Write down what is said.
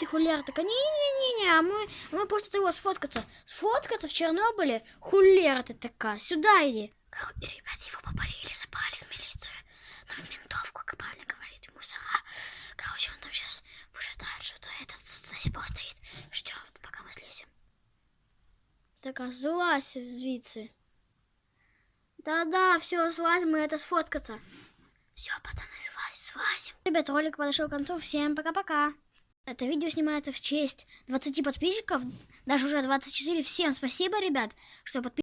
Хулер. Такая, не-не-не-не, а мы, мы просто его сфоткаться. Сфоткаться в Чернобыле? Хулер ты такая, сюда иди. Кор- Ребят, его попалили, запали в милицию. Ну, в ментовку, как правильно говорить, в мусора. Короче, он там сейчас выжидает, что-то этот пор стоит. Ждет, пока мы слезем. Такая, злазь звідси. Да-да, все, слазь, мы это сфоткаться. Все, пацаны, слазь, слазим. Ребят, ролик подошел к концу. Всем пока-пока. Это видео снимается в честь 20 подписчиков, даже уже 24. Всем спасибо, ребят, что подписываетесь.